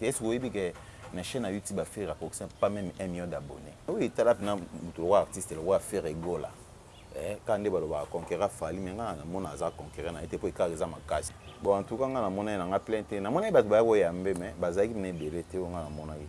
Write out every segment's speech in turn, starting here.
Est ce que oyebi que na chaine ya YouTube ya Ferre akokisi na pas meme un million d'abonnes? Oui tala pena mutu lokola artiste lokola Ferre Gola eh kaka nde balobaka a conquera Fally mais nga na mona aza conquera naye te po ecart eza makasi. Bon en tout cas nga na mona ye na nga plein te, na monaki batu baya ko yambe mais bazalaki pena ebele te oyo nga na monaki.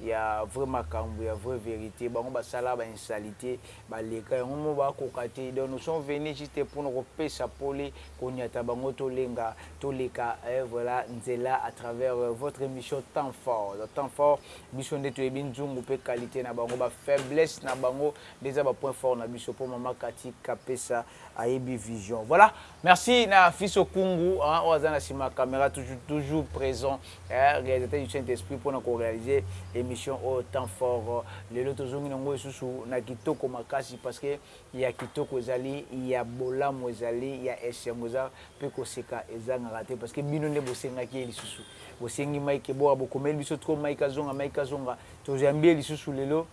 ya vrai makambu ya vrai verite bango basala ba insalite baleka yango mo ba koka te donc nous sont venu juste pona ko pesa pole ko niata bango to lenga to leka eh voila nzela à travers votre emission temps fort donc temps fort biso nde toyebi nzungu pe qualite na bango ba faiblesse na bango nde eza ba point fort na biso po maman cathy kapesa ayebi vision voila merci na fils okungu hein oyo aza na sima ya camera toujours toujours present eh realisateur du saint esprit pona ko realiser emission oyo temps fort lelo tozongi na ngo lisusu na kitoko makasi parce que ya kitoko ezali ya bolamu ezali ya esengo eza pe koseka ezangaka te parce que bino nde bosengaki ye lisusu bosengi Mike bora bokomeli biso trop Mike azonga Mike azonga toyambi ye lisusu lelo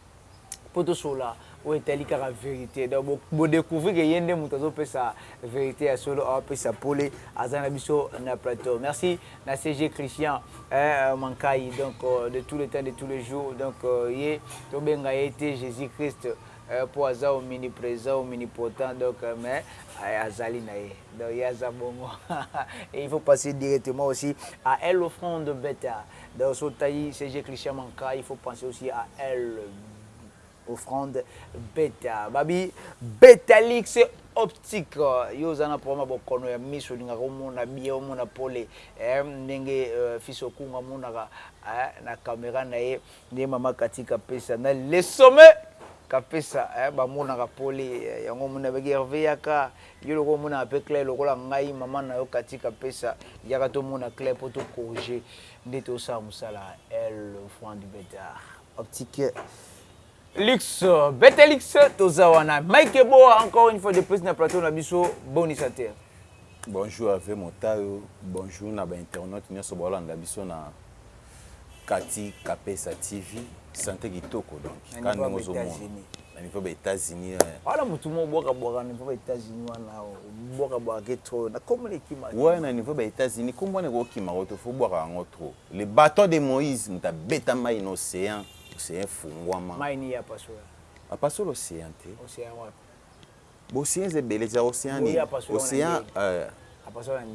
po tosolola oyo etali kaka verite donc bo bo decouvrir que ye nde mutu azo pesa verite ya solo awa pesa pole aza na biso na plateau merci na CG Christian eh Mankayi donc de tout le temps de tout le jour donc ye to benga ye te Jesus Christ eh po aza ominipresent ominipotent donc mais eh azali na ye donc ye aza bongo et il faut passer directement aussi à elle offrande better D'ailleurs soki otali CG Christian Manka il faut penser aussi à elle offrande beta babi betalix optique yo oza na problème ya bokono ya miso olingaka omona bien omona pole eh, ndenge euh, fils okunga amonaka eh, na camera na ye nde mama kati kapesa na le sommet kapesa eh, bamonaka pole eh, yango omona baki herve yaka Yo lokola omonaka pe clair lokola ngai maman nayo Cathy kapesa yaka to mona clair po to corriger nde to sala musala el enfant du betar optique lux betelix toza wana Mike eboa encore une fois de plus na plateau na biso boni sa te. Bonjour Herve Motayo, bonjour na ba internautes nionso baolanda biso na. Cathy kapesa TV sante kitoko donc kaka ndenge ozo mona na niveau ba etats unis eh. Wana mutu moko bwaka bwaka na niveau ba etats unis wana obwaka bwaka ke trop na kombo na ekima kima. Ouais na niveau ba etats unis kombo wana ekoki kima ngo te faut obwaka yango trop le baton de moise mutu abeta mayi na ocean ocean efungwama. Mayi nini ye apasula? Apasula ocean te. Ocean wapi? B'ocean eza ebele, eza ocean nini? Ocean eh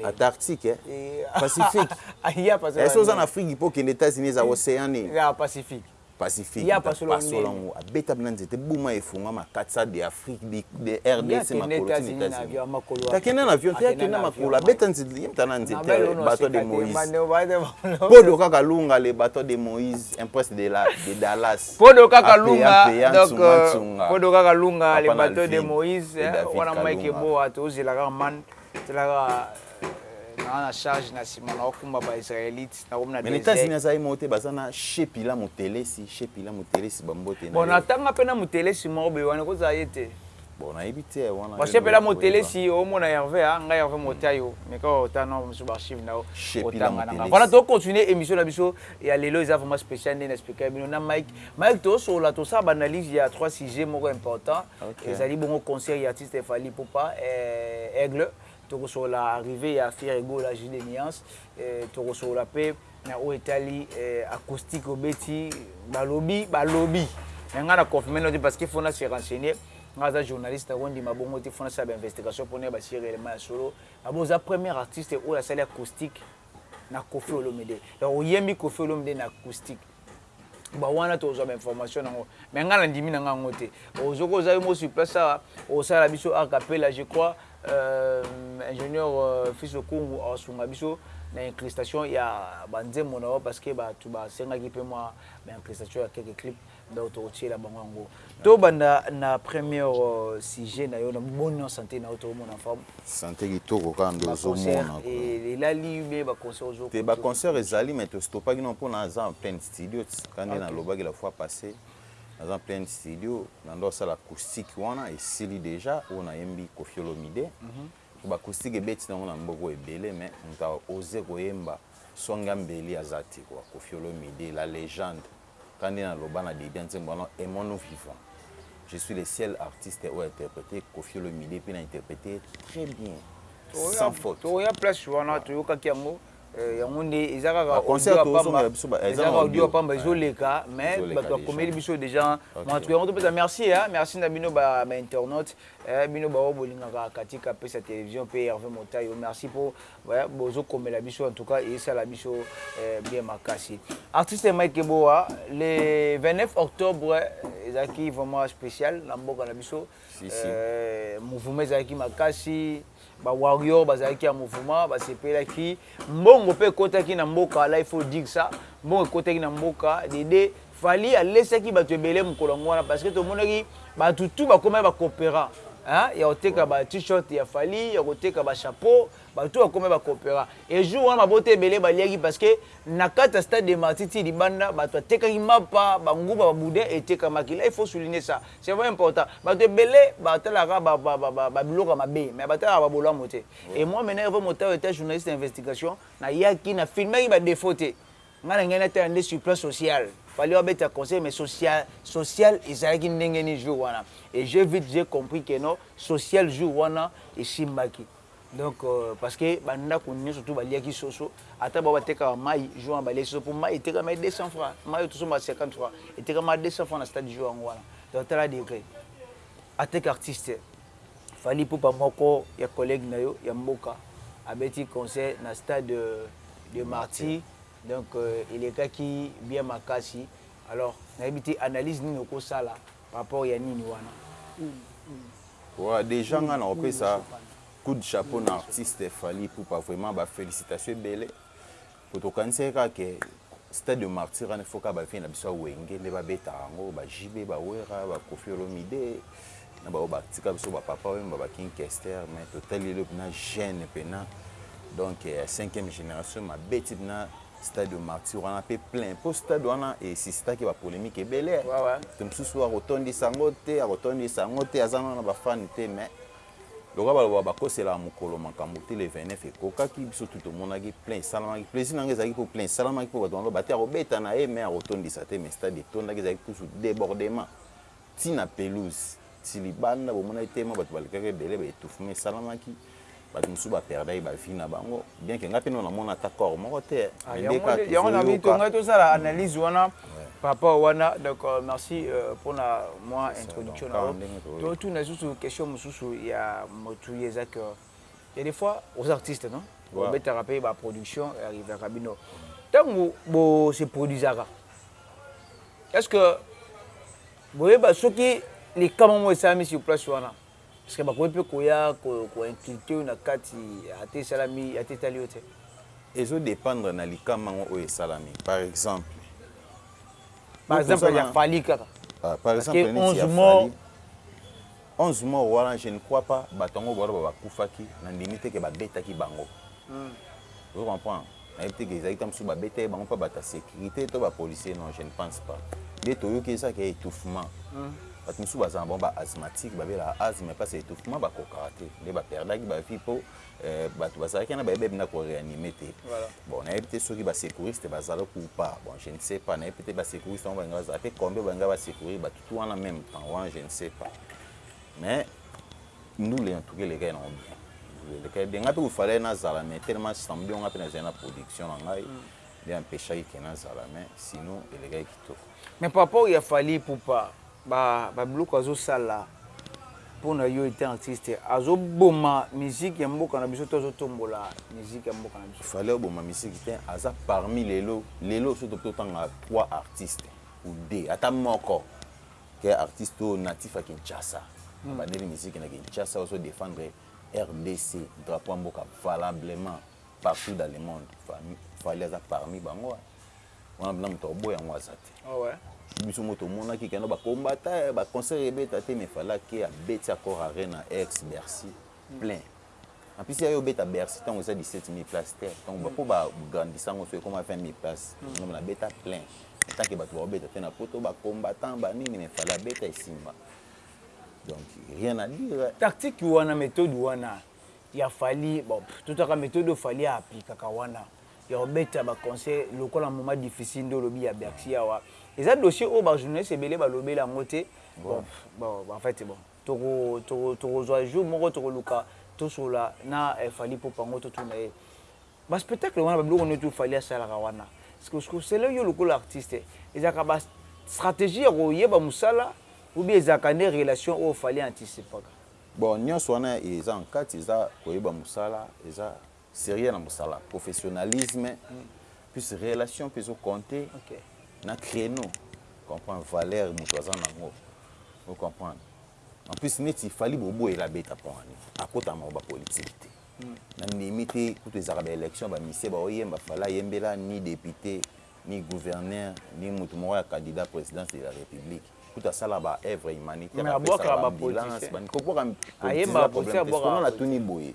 Antarctique eh? Pacifique eh? Soki oza na Afrique il faut okende Etats Unis eza ocean nini? Pacifique Pacifique ye apasola ngo abeta bino na nzete ebuma ye efungwama akatisa de Afrique de rdc makolo ti na Etats Unis takenda na avion te akende na makolo abeta nzete ye mutu na nzete bateau de Moïse podo kaka lunga le bateau de Moïse un prince de Dallas Podo kaka lunga donc Podo kaka lunga le bateau de Moïse wana Mike Eboa tozela kaka man tela kaka naa na charge na nsima na okumba ba israelite nakomi na états-unis azali moko te baza na shepila motelesi shepila motelesi bambote bon natanga mpe na motelesi moko boye wana ekozala ye te Bon nayebi te eh wana. Bon sepela motelesi omona Herve ah nga Herve motya yo meka o tanga nao mosusu ba archive nao o tanga na nga voilà to continuer emission na biso ya lelo eza vraiment special nde na expliquer bino na Mike Mike to solola to sala ba analyse ya trois sujets moko important ezali bongo concert ya artiste Fally Ipupa eh Aigle toko solola arrivee ya Ferre Gola Jules de Nuance toko solola pe Na oyo etali acoustique obeti balobi balobi mais nga na confirme no te parce que faut na se renseigner nga aza journaliste na ko ndima bongo te faut na sala ba investigation po na yeba si reellement ya solo abo oza premier artiste oyo asali acoustique na koffi olomide donc oyembi koffi olomide na acoustique Ba wana tozwa ba information nango mais nga nandimi nanga yango te ozoki oza yo moko sur place awa osala biso art capella je crois euh, ingenieur euh, fils okungu asunga biso na incrustation ya ba nzembo na yo parce que batu basengaki pe mwa ba incrustation ya quelques clips donc tokotiela bango yango To banda na premier sujet nayo na boni na sante nayo to mona forme? Sante kitoko kaka nde ozo mona ko. Elali nde ba concert ozo ko. Te ba concert ezali mais to stopaki nayo pona aza en pleine studio tika nde na lobaki la fois passe aza en pleine studio na nde asala acoustique wana esili dejà oyo na yembi koffi olomide Ba acoustique ebeti nango na mboko ebele mais mutu a oser koyemba songe ya mbeli aza te quoi koffi olomide la legende kaka ndenge na loba na debut ya nzembo wana aimons nous vivant je suis le ciel artiste oyo a interprete koffi olomide pe na interprete ye très bien sans faute tokoya place wana toyokaki yango yango nde eza kaka ba concert tozongela biso ba eza na audio ya pamba ezo leka mais batu ba komeli biso dejà en tout cas yango to pesa merci hein merci na bino ba internautes Eh bino baoyo bolingaka Cathy Kapesa television pe Herve Motayo merci po bozo komela biso en tout cas esala biso bien makasi. Artiste Mike Keboa le 29 octobre ezalaki vraiment special na mboka na biso mouvement ezalaki makasi. Ba warrior bazalaki ya mouvement basepelaki mbongo pe ekotaki na mboka là il faut dire ça mbongo ekotaki na mboka de deux Fally alesaki batu ebele mokolo yango wana parce que tomonaki batu tout bakomaki ba cooperant hein ya koteka ba t-shirt ya Fally ya koteka ba chapeau batu tout bakomaki ba cooperant et jour wana mabota ebele baliaki parce que na kati ya stade des martyrs ti libanda batu batekaki mapa ba nguba ba boudin etekamaki là il faut souligner ça C'est vraiment important batu ebele ba talaka ba biloko ya mabe mais ba talaka ba bolamu te et moi maintenant Herve Motau etant journaliste ya investigation na yaki na filmaki ba defaut te ngai na ngai na tala nde sur plan social fallait ba beta concert mais social social ezalaki ndenge nini jour wana et j'ai vite j'ai compris que non social jour wana esimbaki Donc parce que ba ndaku nioso tout ba liaki soso ata ba batekaka mayi jour wana ba liaki soso po mayi etekamaki 200 francs mayi oyo tozo mela 50 francs etekamaka 200 francs na stade jour yango wana donc tala degre en tant qu'artiste Fally Ipupa moko ya collegue na yo ya mboka abeti concert na stade de martyrs donc elekaki bien makasi alors nayebi te analyse nini oko sala Rapport ya nini wana? Wa dejà nga nako pesa coup de chapeau na artiste Fally Ipupa vraiment ba felicitations ebele po tokanisaki kaka ke stade de martyrs wana il faut kaka ba vieux na biso ya wenge nde ba betaka yango ba JB ba Werra ba Koffi Olomide na ba oyo ba tika biso ba Papa Wemba ba King Kester mais totali lelo pena jeune pena donc ya cinquième generation ma beti pena Stade de martyrs wana pe plein po stade wana e suscitaki ba polemique ebele. Moto mosusu oyo ako tondisa yango te, ako tondisa yango te, aza nanu na ba fans te mais lokola ba lobaka ba koselaka mokolo makambo te le 29 ekokaki biso tout to monaki plein esalamaki. Plaisir na ngai ezalaki po plein esalamaki po bato ba loba te ako beta na ye mais ako tondisa te mais stade etondaki ezalaki kusu debordement. Ti na pelouse ti libanda bomonaki te mwa batu balekaki ebele ba etouffement esalamaki batu mosusu ba perdaki ba vie na bango bien que nga pe no na mona ata corps moko te mais nde kaka tozo yoka. Yango na lobi tongai tosala analyse wana par rapport wana donc merci pona mwa introduction na yo totuna lisusu question mosusu ya mutu ye eza que Ya des fois oza artiste non bo betaka pe ba production e arrivaka bino tangu bo se produisaka est ce que bo yeba soki likama moko esalami sur place wana est ce que bakoki pe koya ko inculter yo na kati ata esalami ata etali yo te? Ezo dependre na likama yango oyo esalami par exemple par exemple ya Fally kaka par exemple neti ya Fally. 11 morts wana je ne crois pas batu yango wana ba bakufaki na ndimi te ke ba betaki bango ozo comprendre na yebi te ke ezalaki tango mosusu ba betaki bango pa batu ya securite to ba policier non je ne pense pas nde toyoki eza ke etouffement batu mosusu bazala na bango ba asthmatique ba belaka asthme mais pasi ya etouffement ba kokaka te nde ba perdaki ba vie po batu bazalaki wana ba yebi benda ko reanime te bon na yebi te soki ba secouriste bazalaki ou pas bon je ne sais pas na yebi pe te ba secouriste yango balinga bazala pe combien balinga ba secourir batu Wana meme temps wana je ne sais pas mais ndule en tout cas elekaki nango bien ndule elekaki bien ngai mpe il fallait nazala mais tellement samedi ngai mpe nazali na production na ngai mm. nde empeshaki ke nazala mais sinon elekaki kitoko mais par rapport ya fali pupa babiloko ba azosala mpo na yo ete artiste azoboma miziki ya mboka na biso to azotombola miziki ya mboka na biso fali aboma miziki te aza parmi lelo lelo so totanga trois artiste Ude ata moko ke artiste oyo natif ya Kinshasa abandeli musique na Kinshasa ozo defendre rdc drapeau ya mboka valablement partout dans le monde Fally aza parmi bango wana pena mutu akoboya yango aza te biso moko tomonaki keno ba combattants ba concert ebeta te mais Fally ake abeti accord arena ex Bercy plein En plus ya yo obeta Bercy tango eza 17000 places te tango ba po ba grandissa ngo so ekoma 20000 places ngo na beta plein en tant que batu ba obeta te na poto ba combattants ba nini mais fallait abeta esimba donc rien à dire tactique wana methode wana ya Fally bon to taka methode oyo Fally a appliquaka wana ya kobeta ba concert lokola moment difficile nde olobi ya Bercy awa eza dossier oyo ba journaliste ebele ba lobela yango te bon bon en fait bon Toko toko tokozua jour moko tokoluka tosolola na Fally Ipupa yango totuna ye ba spectacle wana ba biloko nioto Fally asalaka wana osala yo lokola artiste ezalaka ba strategie ya koyeba musala ou bien ezalaka nde relation oyo Fally a anticipaka? Bon nionso wana eza en kati eza koyeba musala eza Serieux na musala, professionnalisme plus relation pe ezo compter na creneau comprends valeur mutu aza na ngo o comprendre en plus neti Fally bobo ela abeta pont annie akota na maloba politique te na ndimi te kutu ezalaka ba election ba musiciens ba o yemba Fally ayembela ni depute ni gouverneur ni mutu moko ya candidat presidence de la republique kutu asala ba oeuvre humanitaire apesaka ba ambulance ba nini ko bwaka politique eza problème te c'est pour na tuni boye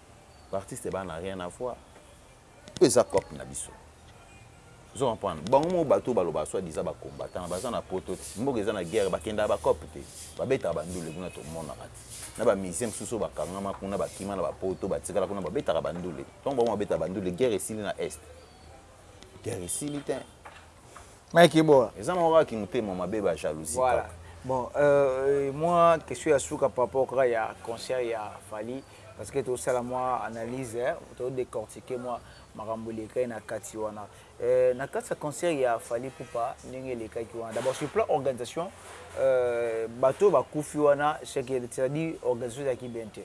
Ba artistes ba na rien avoir oyo eza coop na biso ozo comprendre bango moko batu oyo balobaka soit disant ba combattants baza na poto ti mboka eza na guerre ba kendaka ba coop te ba betaka ba ndule kuna to monaka ti na ba musiciens mususu oyo ba kangama kuna ba kima na ba poto ba tikala kuna ba betaka ba ndule tangu bango ba betaka ba ndule guerre esili na est guerre esili tein Mike boa. Eza na ngo kaka kimutema mabe ba jalousie kaka. Voilà bon euh mua question ya suka par rapport kaka ya concert ya Fally parce que to sala mua analyse to decortiquer mua makambo elekaki na kati wana euh na kati ya concert ya Fally Ipupa ndenge elekaki wana d'abord sur plan organisation euh bato ba kufi wana c'est à dire organisation ezalaki bien te.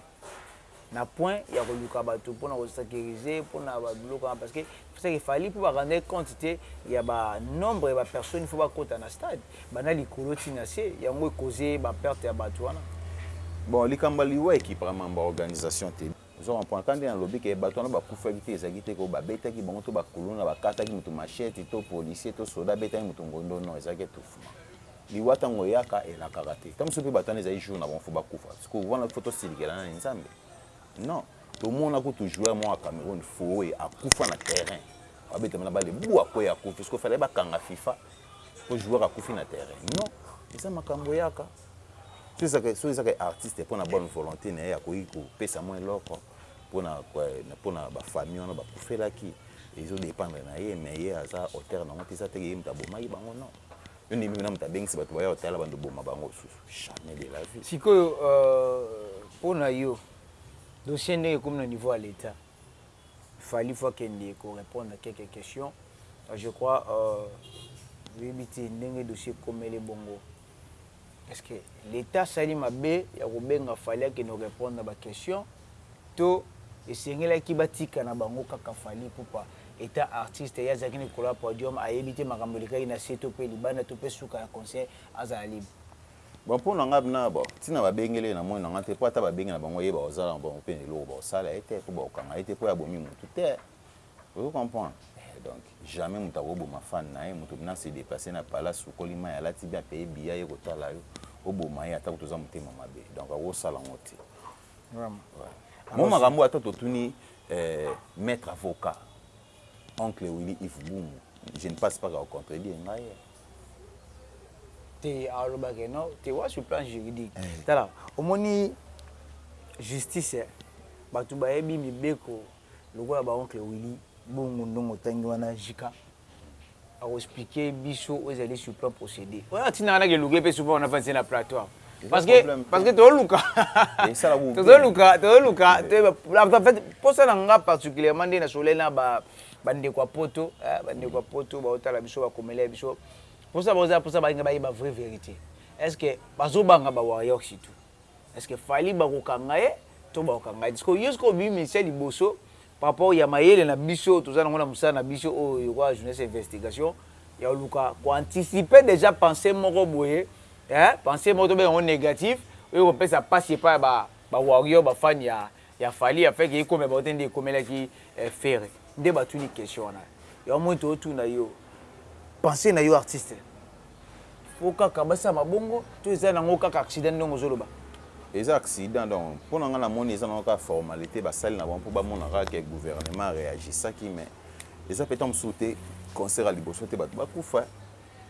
na point ya koluka batu pona ko securize pona ba biloko wana parce que seke Fally po ba rendre compte te ya ba nombre ya ba personnes il faut ba kota na stade banda likolo ti na se yango e cause ba perte ya batu wana Bon likambo ya liwa ekipaka mambo ya organisation te ozo comprendre kaka nde na lobi ke batu wana ba kufaki te ezalaki te ke ba betaki bango to ba kuluna ba kataki mutu machette to policier to soda abetaki mutu ngondo non ezalaki te. Liwa tango eyaka elakaka te tango mosusu pe bato wana ezali jour na bango faut bakufa sikoyo wana il faut tosilikela nani nzambe non tomona kutu joueur moko ya Cameroun foe akufa na terrain babetama na balle bua akweyi akufi sikoyo fallait bakanga fifa po joueur akufi na terrain non eza makambo eyaka soki eza ke artiste pona bonne volonte na ye akoki kopesa mwa eloko pona ba famille wana bakufelaki. Ezo dependre na ye mais ye aza auteur nango te eza te ke ye mutu abomaki bango non yo ndimi pena mutu abengisi batu baya kotala bando oboma bango susu jamais de la vie. Sikoyo pona yo dossier ndenge ekomi na niveau ya l'etat Fally faut akende ko repondre na quelques questions je crois oyebi te ndenge dossier ekomeli bongo. Est-ce que l'etat asali mabe ya kobenga Fally akende ko repondre na ba questions to esengelaki batika na bango kaka Fally Ipupa etant artiste ye azalaki likolo ya podium ayebi te makambo elekaki na se to mpe libanda to mpe suka ya concert azala libre? Bon pona nga bna bon tina ba bengeli ye na moni na nga te po ata ba bengi na bango ye ba ko zala na bango pena eloko ba ko sala ye te po ba ko kanga ye te po ye abomi mutu te Ozo comprendre? Eeh donc jamais mutu ako boma fan naye, mutu olingi a se deplacer na palace sukoli mayi alati bien a paye billet aye ko tala yo oboma ye ata kutu oza motema mabe donc ako sala ngo te. Vraiment? Mwa makambo oyo ata to tuni eeh maitre avocat oncle Willy Yves Bumbu je ne passe pas ako contredire ngai eh. Te a loba ke non te wa sur plan juridique tala omoni justice eh batu ba yebi mibeko lokola ba oncle Willy bongo ndongo otangi wana JK ako explique biso oyo ezali sur plan procede oyo atinda nga nake luka ye pe souvent wana avandi ye na plateau awa parce que parce que tozo luka tozo luka tozo luka toyeba en fait posa na nga particulièrement nde na sololaki na ba ba ndeko ya poto ba ndeko ya poto bazo tala biso ba komelai biso posa na bango eza posa balinga bayeba vrai verite est ce que bazo banga ba warrior surtout Est ce que Fally bako kanga ye to bako kanga ye te? Sikoyo yo sikoyo obimi ministère liboso par rapport ya mayele na biso oyo toza nango na musala na biso oyo lokola journaliste ya investigation ya koluka ko anticiper dejà pensee moko boye eh pensee moko tobenga yango negative oyo eko pesa pasi epai ya ba ba warrior ba fan ya ya Fally afin que ekomela bango te nde ekomelaki eh Ferre nde batuni question wana yango omoni tozo tuna yo pensee nayo artiste Faut kaka basalama bongo to eza na ngo kaka accident ndenge ozo loba? Eza accident donc po na nga na moni eza na ngo kaka formalite ba sali na bango po ba mona kaka ke gouvernement a reagissaki mais eza pe tango mosusu te concert ya liboso te batu ba kufa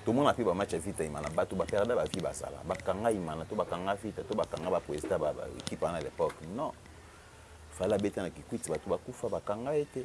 to mona pe ba match ya vita imana batu ba perda ba vie ba zala ba kanga imana to ba kanga vita to ba kanga ba president ba equipe wana a l'epoque non fally abeta na kikwit batu ba kufa ba kanga ye te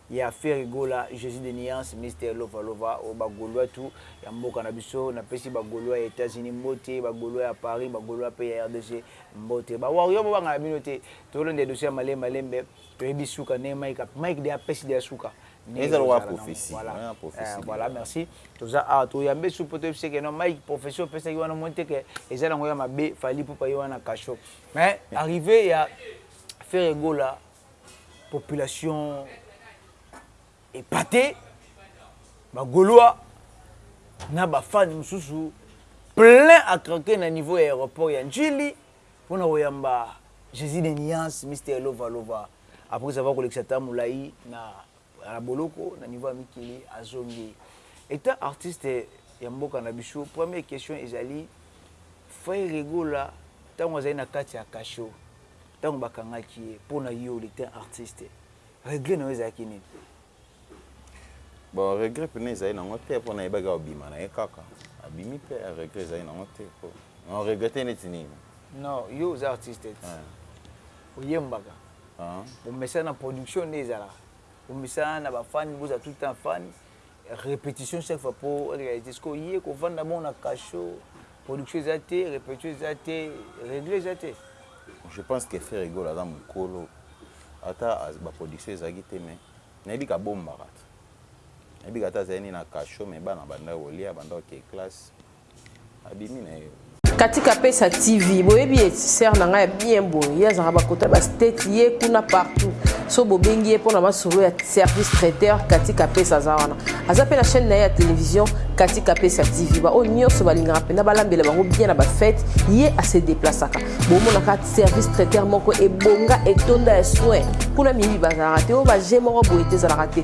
Ya ferre gola jesus de nuance Mister lova lova oyo ba golois tout ya mboka na biso na pesi ba golois ya etats unis mbote ba golois ya paris ba golois pe ya rdg mbote ba warrior bo banga na bino te tozo landa edosso ya malembe malembe to yebi suka ndenge mike a mike deja apesi deja suka ndenge eza lokola prophetie voila eh voila merci toza awa to yambe su po to yebise ke non mike prophetie opesaki wana omoni te ke eza na ngo ya mabe fally ipupa ye wana na cachot mais arrive ya ferre gola Population epatee, ba golois na ba fans mosusu plein à craquer na niveau ya aeroport ya N'djili mpo na koyamba Jesus des nuances, Mister Lova Lova, après avoir kolekisa temps mulayi na boloko na niveau ya mikili, azongi. Etant artiste ya mboka na biso, première question ezali, Ferre Gola tango azali na kati ya cachot, Tango ba kangaki ye pona yo il etait artiste regret na yo ezalaki nini? Bon regret pena ezali na ngo te po na yebaki ako bima na ye kaka abimi pe regret ezali na ngo te po na regretter neti nini? Non yo oza artiste te oyembaka bomesana na production nde ezalaka bomesana na ba fans bozala tout le temps fans Repetition chaque fois po realite sikoyo ye ko vanda bongo na cachot production eza te repetition eza te regle eza te. Je pense que ferre gola aza mukolo ata ba production ezalaki te mais nayebi ka bombaka nayebi ka ata azali nde na cachot mais bana bandaki kolia bandaki koke classe abimi naye. Katika pesa TV boyebi ye sœur na nga ya bien boye ye azalaka ba kota ba state ye kuna partout so bobengi ye pona masolo ya service traiteur katika pesa aza wana aza pe na chaîne na ye ya television katika pesa TV ba oyo nyonso balingaka mpena balambela bango bien na ba fete ye ase deplasaka bomonaka service traiteur moko ebonga etonda ya soin kuna miyibi bazalaka te oyo ba jeu moko boye te ezalaka te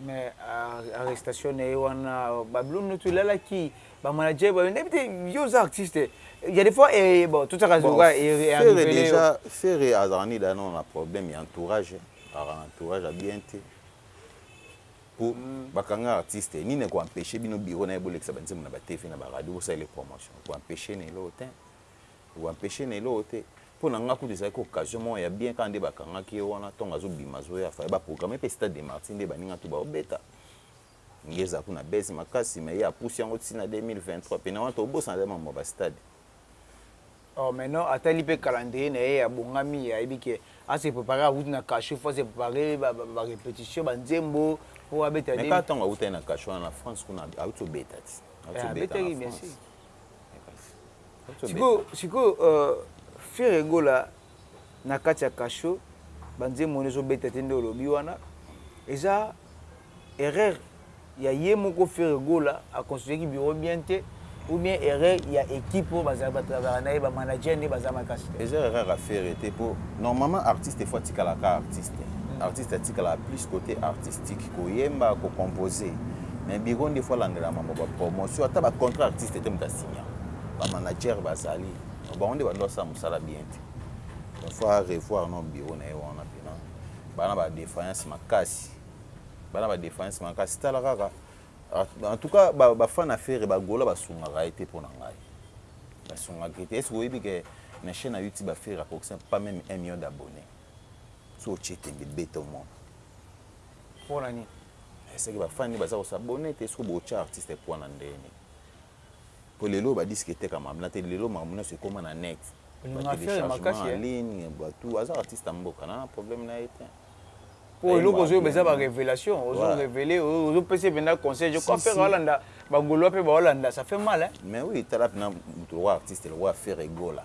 Mais arrestation na ye wana Babylone Lutu elalaki ba manager ba nayebi te yo oza artiste il ya des fois eh bon tout ça ka zoka e arriver déjà Ferre azalaka nde da na problème ya entourage azalaka na entourage ya bien te po ba kanga artiste nini eko empecher bino bureau na ye bo lekisa ba nzembo na ba TV na ba radio bo salela ye promotion eko empecher na eloko tein Ko empecher na eloko te. Po na nga kutu ezalaki occasion moko ya bien kaka nde ba kangaki ye wana tango azo bima azo ya. Fallait ba programmer pe stade de martyrs nde baninga tout bao beta. Ngeza kuna buzz makasi mais ye a pusi yango ti na 2023. Pene wana to bosana dejà makambo ya ba stades. Oh mais non atali pe calendrier na ye ya bongami ayebi que a se preparer awuti na cachot faut a se preparer ba repetitions ba nzembo po abeta 2000. Mais kaka tango awutaki na cachot wana na France kuna awuti obeta ti. Awuti obeta na France. Sikoyo sikoyo ferre gola na kati ya cachot ba nzembo wana ezo beta te nde olobi wana eza erreur ya ye moko ferre gola a constitue ki bureau bien te ou bien erreur ya equipe oyo bazalaka ba travaillaka na ye ba manager nde baza makasi te. Eza erreur ya ferre te po normalement artiste il faut atikala ka artiste artiste atikalaka plus cote artistique koyemba ko composer mais bureau nde faut alandela mambo ba promotion ata ba contrat artiste te moto a signa ba manager bazali donc bango nde bando basala mosala bien te donc faut a revoir no bureau na ye wana pena bana ba defaillance makasi bana ba defaillance makasi tala kaka en tout cas ba, ba fan affaire ba gola basungaka ye te mpo na ngai basungaka ye te est-ce que oyebi ke na chaîne ya youtube affaire akokisa pas même 1 million d'abonnés so otie tembe beta omona Pona nini? Eh seke ba fan nde baza ko s'abonner te soki bo tia artiste poid na ndenge nini? Po lelo ba disque etekama na te lelo makambo nionso ekoma na net ba telechargement en ligne ba tout aza artiste ya mboka na na problème na ye te. Po eloko ozo yeba eza ba revelation ozo revele ozo pesa ye penza conseil je crois ferre alanda ba golois pe bao landa ça fait mal hein. Mais oui tala pena mutu lokola artiste lokola ferre gola.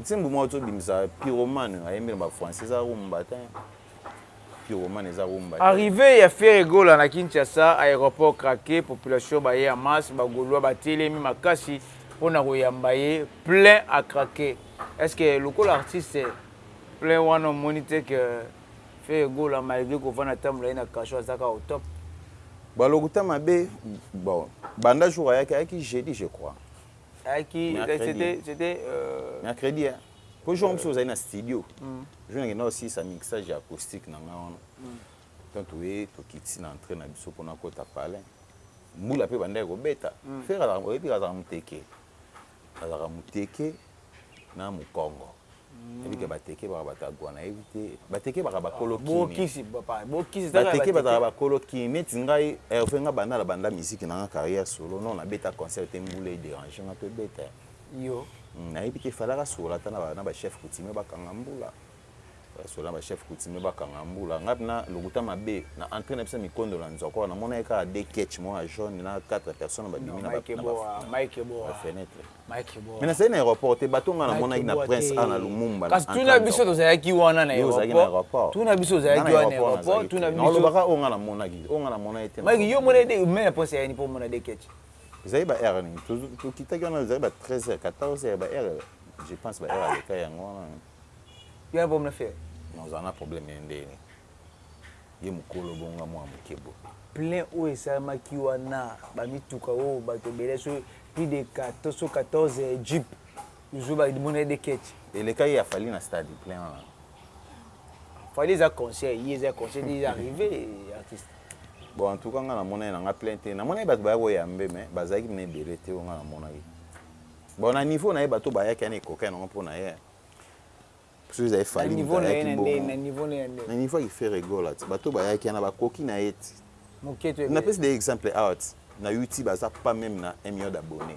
Nzembo moko to bimisa pyromane ayembi na ba français eza rumba te pyromane eza rumba te. Arrivee ya Ferre Gola na Kinshasa, aeroport craquer, population baye en masse, ba golois batelemi makasi pona koyamba ye, plein à craquer. Est ce que lokola artiste, plein wana omoni te que Ferre Gola malgre kovanda atambola ye na cachot aza kaka au top? Ba lokuta mabe, bon banda jour ayaki, ayaki jeudi je crois. ayaki c'était mercredi hein po jour mosusu ozali na studio jour nakenda kosilisa mixage ya acoustique na ngai wana donc toye tokiti na entrée na biso mpo nakota palin mbula mpe bandaki kobeta fere oyebi azalaka moteke azalaka moteke na mokongo Nayebi ke ba teke baka bato ya gua nayebi te ba teke baka ba kolo kimi bo kisi papa bo kisi ba teke ba zalaka ba kolo kimi neti ngai Herve nga banda na banda musique nanga carrière solo non na beta concert te mbula e deranger nga to beta yo nayebi te fallait asola ata na ba chef coutumier ba kanga mbula fallait asola na ba chef coutumier ba kanga mbula nga pena lokuta mabe na entre na biso na mikondo na nzokwa na monaki kaka deux ketch moko ya jaune na quatre personnes ba bimi na ba fenetre Mike Boa. Mais nazali na aeroport te bateau nga na monaki na prince a na lumumba kasi tuna biso tozalaki wana na aeroport tuna biso ozalaki wana na aeroport tuna biso olobaka oyo nga na monaki oyo nga na monaki te mike yo mona ete mena prince ayani po mona de ketch ezali ba heure nini tokitaki wana ezali ba 13 heures 14 heures ba heure je pense ba heure aleka yango wana yo na problème na ferre non ozala na problème ya ndenge ye mukolo bonga mua muke boye. Plein oyo esalemaki wana ba mituka oyo batu ebele so plus de 14 so 14 jeep luzo ba mona ye de ketch. Elekaki ya Fally na stade plein wana. Fally eza concert ye eza concert te ye arrive artiste. Bon en tout cas nga na mona ye na nga plein te na monaki batu baya ko yambe mais bazalaki pena ebele te oyo nga na monaki bon na niveau naye batu oyo bayaki wana ekokani nango pona ye hein. Soki ezali Fally moto ayaki bongo na niveau na ye na niveau ya Ferre Gola te bato bayaki wana bakoki na ye te na pesi nde exemple awa ti na YouTube aza pas meme na un million d'abonnes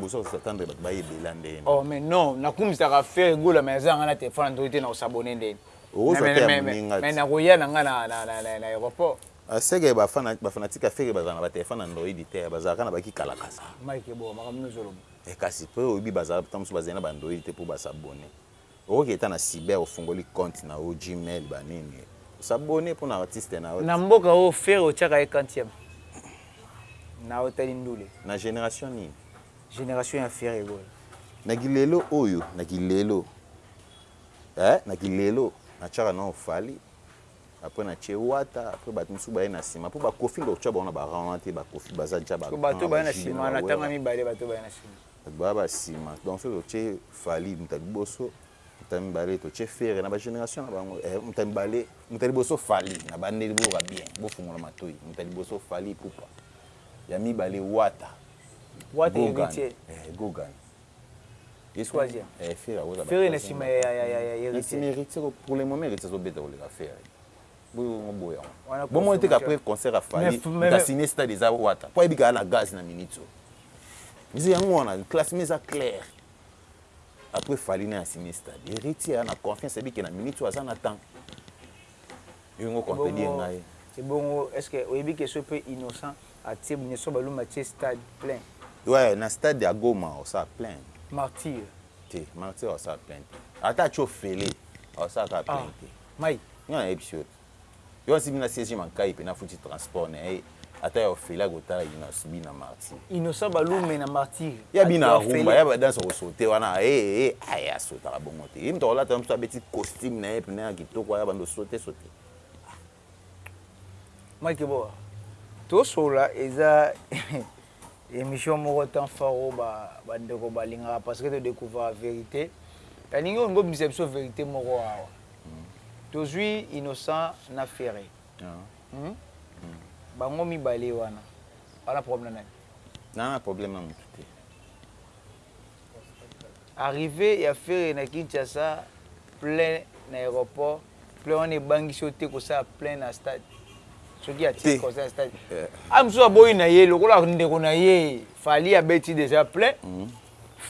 bozo ko s'attendre bato baya ebela nde ye oh mais non na kumisaka Ferre Gola mais aza nga na telephone na ntoki te nako s'abonner nde ye okozwa te ya moninga te mais nako ya na nga na na aeroport Aseke ba fanatique ya Ferre bazala na ba telephone android te bazalaka na ba ki kalakasa. Mike eboa makambo nini ozo loba. Eh kasi pe oyebi bazala tango mosusu bazali na ba android te po ba s'abonner. Okoki ata na cyber ofungoli compte na yo gmail ba nini o s'abonner pona artiste na yo. Na mboka oyo Ferre otiaka ye quantième na yo tali ndule. Na generation nini? Generation ya Ferre Gola. Na ki lelo oyo na ki lelo eh na ki lelo na tiaka nao Fally après na tie wata après batu mususu baye na sima po ba koffi ndoki tshia bango na ba rang wana te ba koffi baza dja ba grand ba jibe na ba werra batu baye na sima na tanga mibale batu baye na sima batu baye ba sima donc soki to tie fally mutu ya liboso mutu ya mibale to tie ferre na ba generation na bango eh mutu ya mibale mutu ya liboso fally na bandeli bo yoka bien bo fungola matoyi mutu ya liboso fally ipupa ya mibale wata wata eyebi tse eh gogan. Esco asia ferre na sima ya heritier pour le moment heritier azo beta koleka ferre bomoni te qu'après concert ya fally mutu a signe stade eza wata po ayebi que aza na gaz na minutes oyo eza yango wana classement eza claire après fally naye a signe stade heritier aza na confiance ayebi que na minutes oyo aza na temps Yo ngo compedie ngai. Ebongo est ce que oyebi que soki pe innocent atie nioso balum atie stade plein. Ouais na stade ya goma osala plein. Martyr. Te martyr osala plein te ata atie ofele osala kaka plein te. Ah mike. Nga nayebisi yo te. Yo nasimbina siege ma nkayi pe nafuti transport naye. Ata ya ofele ako tala innoss bi na martyr. Innocent balume na martyr. Ya bi na rumba ya ba danse ako saute wana eeh ah ye a sautaka bongo te ye mutu ako lata mutu abeti costume naye pena ya kitoko aya bando saute saute ah. Mike boa to solola eza emission moko temps fort oyo ba ba ndeko ba lingaka parce que to decouvraka verite na lingi olingi obimisa biso verite moko awa tozui innocent na ferre. Hum bango mibale wana baza na problème na nani? Naza na problème na mutu te. Arrivee ya Ferre na Kinshasa plein na aeroport plein wana ebangisi yo te kosala plein na stade? Soki atie concert na stade awa mususu aboyi na ye lokola ndeko na ye Fally abeti dejà plein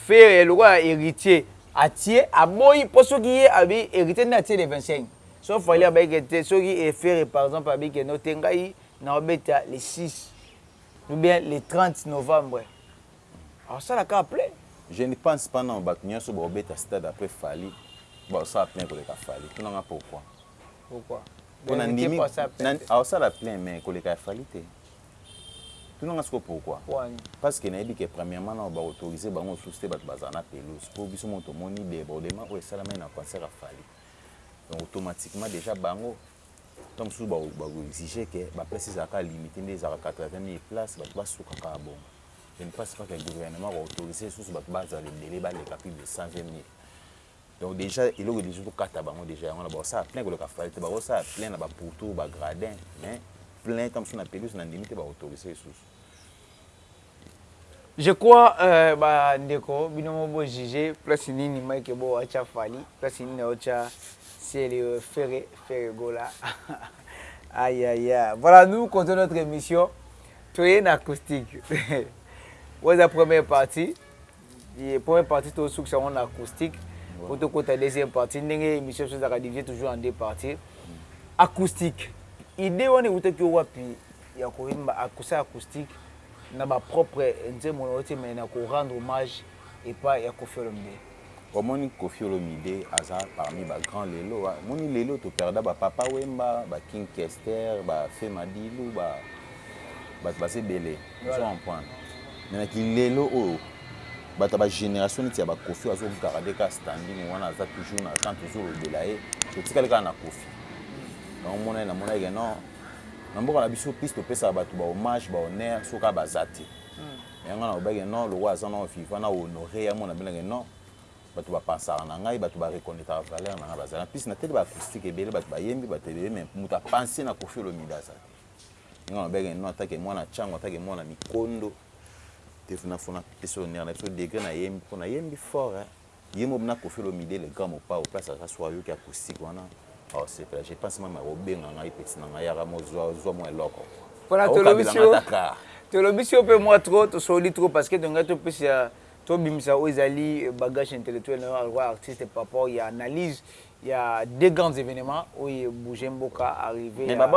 Ferre lokola heritier atie aboyi po soki ye alobi heritier nde atie le 25 soki fally abaki ke te soki ferre par exemple alobi ke no te ngai nao beta le 6 ou bien le 30 novembre ako sala kaka plein. Je ne pense pas nanu batu nioso bako beta stade après fally bazo sala plein koleka fally tuna nga pourquoi? Pourquoi? Pona ndimi ako sala plein mais koleka ya fally te. Tuna nga sikoyo pourquoi? Parce que nayebi que premièrement nanu ba autoriser bango lisusu te batu bazala na pelouse po biso moko tomoni debordement oyo esalamaki na concert ya Fally donc automatiquement dejà bango tango mosusu ba ko exiger que ba places ezala kaka limiter nde ezalaka 80000 places batu basuka kaka bongo je ne pense pas que gouvernement ako autoriser lisusu batu bazala ebele baleka plus de 120000 Donc dejà eloko elingi ko kata bango dejà yango wana bako sala plein ko leka fally te bako sala plein na ba pourtour ba gradin mais plein ta mosusu na pelouse na ndimi te ba autoriser lisusu. Je crois ba ndeko bino moko bo juger place nini Mike Eboho atia Fally place nini aotia Ciel Ferre Ferre Gola aïe aïe aïe voilà nous continuons notre emission toye na acoustique oyo eza première partie Yy première partie to sukisa yango na acoustique po to kota deuxième partie ndenge emission biso ezalaka divisee toujours en deux parties. Acoustique idee wana ewutaki yo wapi ya ko yemba kosala acoustique na ba propre nzembo na yo te mais na ko rendre hommage epa ya Koffi Olomide? Omoni Koffi Olomide aza parmi ba grands lelo omoni lelo to perda ba Papa Wemba, ba King Kester, ba Feu Madilu ba batu baza ebele. Ozo comprendre? Mais na ki lelo oyo batu ya ba generation neti ya ba Koffi oyo azo garder kaka standing wana aza toujours na temps tozo lobela ye to tikali kaka na Koffi na omona ye na monaki ke non na mboka na biso plus to pesaka batu ba hommage ba honneur soki kaka baza te mais nga na lobaki ke non lokola aza nao vivant nao honorer ye amona bino ke non batu ba pansaka na ngai batu ba reconnaitraka valeur na ngai bazali en plus na tali ba acoustique ebele batu ba yembi batu ebele mais mutu a panse na Koffi Olomide aza te. Ndenge wana babengaka bino ata ke mwana cango, ata ke mwana mikondo. Te na fo napesa honneur na biso degre na yembi po na yembi fort hein. Ye moko na Koffi Olomide le grand Mopao place aza soki ayoki acoustique wana ako sepela. Je pense meme ako benga ngai petit na ngai yaka mo zua zua mua eloko. Pona to lobisi yo to lobisi yo pe mua trop to sololi trop parce que tolingaki to pesa to bimisa oyo ezali bagage intellectuel na yo en quoi artiste par rapport ya analyse ya deux grands evenements oyo e bouger mboka arrivee ya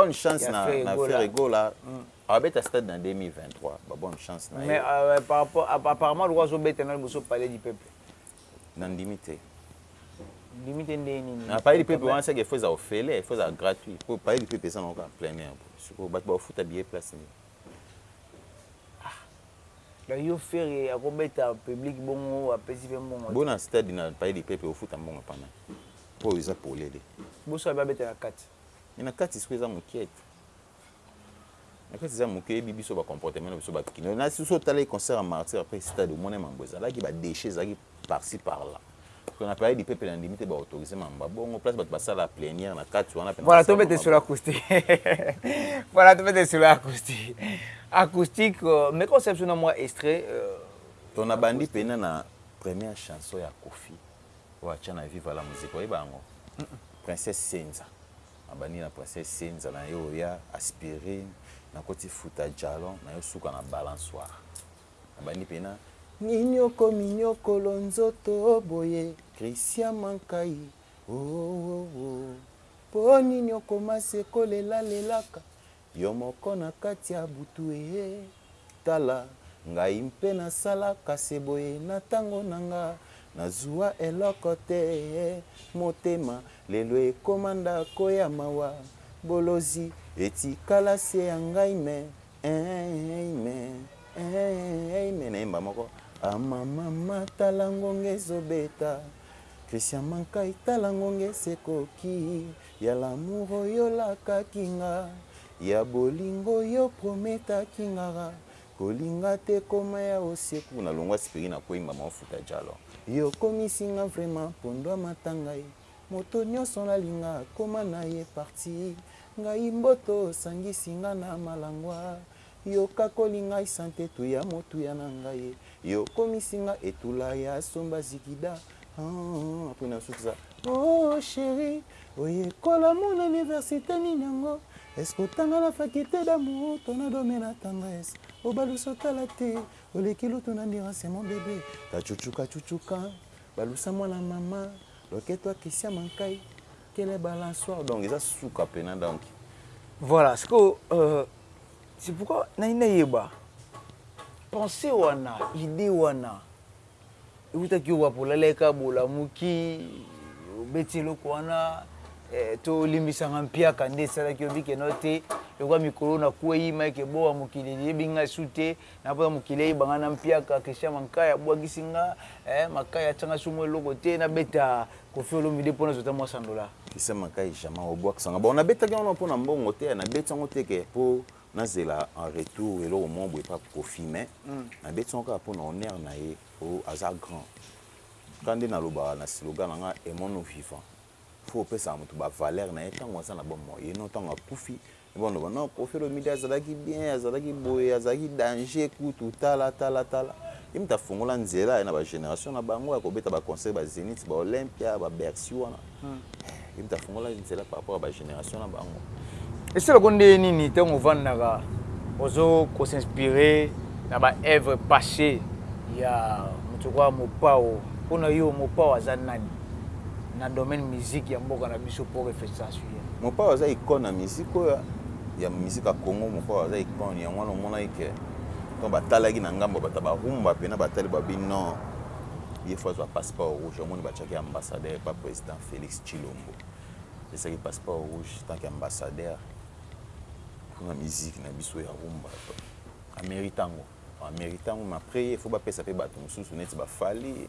Ferre Gola abeta stade na 2023 ba bonne chance na ye apparemment lokola azo beta na liboso palais du peuple na ndimi te ondimi te ndenge nini na palais du peuple wana seke il faut ezala ofele il faut ezala gratuit po palais du peuple eza na ngo kaka plein air boye sikoyo batu bako futa billet place nini Ah donc yo Ferre ako beta en public bongo apesi pe mbongo te? Bo na stade na Palais du peuple ofuta mbongo epa nani? Oyo eza polele. Bo sala ba beta na kati. Mais na kati sikoyo eza mukiee. Na kati eza muke oyebi biso ba comportement na biso ba kinois. Na si otalaki concert ya martyrs après stade omona mambo ezalaki ba dechets ezalaki par ci par là parce que na palais du peuple na ndimi te ba autoriser makambo ya bongo place batu ba sala plenière na kati wana pena voilà to bete sur acoustique voilà to bete sur acoustique acoustique euh, mais quand c'est sur na moi extrait euh, to na bandi pena na première chanson ya Kofi oyo atia na viva la musique oyeba yango princesse senza abandi na princesse senza na yo oya aspirine nakoti futa jalon na yo suka na balançoire Abandi pena Minyoko minyokolo nzoto boye Christian Mankayi ooh Po nini okoma se ko lela lelaka Yo moko na kati ya butu ee Tala ngai mpe na salaka se boye na tango na nga Na zuwa eloko te ee Motema lelo ekoma ndako ya mawa Bolozi etikala se ya ngai mais Eeeeeimee eeeeeimee nayemba moko ah mamama tala ngonga ezo beta Christian mankai tala ngonga esi ekoki ya l'amour oyo lakaki nga ya bolingo oyo prometaki ngara kolinga te koma ya osieku nalongua siperi nakueyi mbama ofuta djalo yo okomisi nga vraiment pondu amata ngai Moto nioson alinga koma naye partie ngai mboto sangisi nga na malangwa yo kakoli ngai sante tuya motuya na ngai yo komisi nga etula ya somba zigida humm apres na sukisa ooh cherie oyekola mu na universite nini yango est ce que otanga na faculte d'amour to na domaine ya tendresse obalusa otala te oleki lutu na ndirance mon bebe kachuchu kachuchu ka balusa mwana maman Loketo akessia mankai quelle balançoire donc eza suka pena donc. Voilà sikoyo euh c'est pourquoi nalingi nayeba pensee wana idee wana ewutaki yo wapi olalaki kaka boye olamuki obeti eloko wana eh, to olimbisa nga mpiaka nde esalaki yo bikeno te lokola mikolo na kweyi mike ebowa mokili liyebi ngai su te Na pona mokili eyeba nga na mpiaka Christian Mankaya abuakisi nga eh Makaya atia nga sumu eloko te na beta Koffi Olomide po na zwa ata mua sandola. Christian Mankaya jamais obuakisa nga bon na betaki yango non pona mbongo te eh na beti yango te ke po na zela en retour eloko mua boye epa Koffi mais na beti yango kaka pona honneur na ye po aza grand ka nde na lobaka na slogan na nga aimons nous vivant. faut opesaka mutu ba valeur naye tangu aza na bomoi et non tangu akufi ebongo oloba non koffi olomide azalaki bien azalaki boye azalaki danger kutu tala tala tala ye mutu afongola nzela na ba generation na bango ya kobeta ba concert ba zenith ba olympia ba bercy wana ye mutu afongola nzela par rapport ya ba generation na bango Esala ko ndenge nini tangu ofandaka ozo ko s'inspirer na ba oeuvres passees ya mutu lokola Mopao pona yo Mopao aza nani? na domaine musique ya mboka na biso pour efestation ye. Mopao aza icone ya musique oyo ya musique ya Congo mopao aza icone yango wana omonaki ke tango batalaki na ngambo ya bato ya ba rumba pena batali babi non ye faut azua passeport rouge omoni batiaki ye ambassadeur epa president Felix Tshilombo apesaki ye passeport rouge en tant que ambassadeur pona musique na biso ya rumba amerite yango amerite yango mais après ye faut bapesa pe bato mosusu neti ba Fally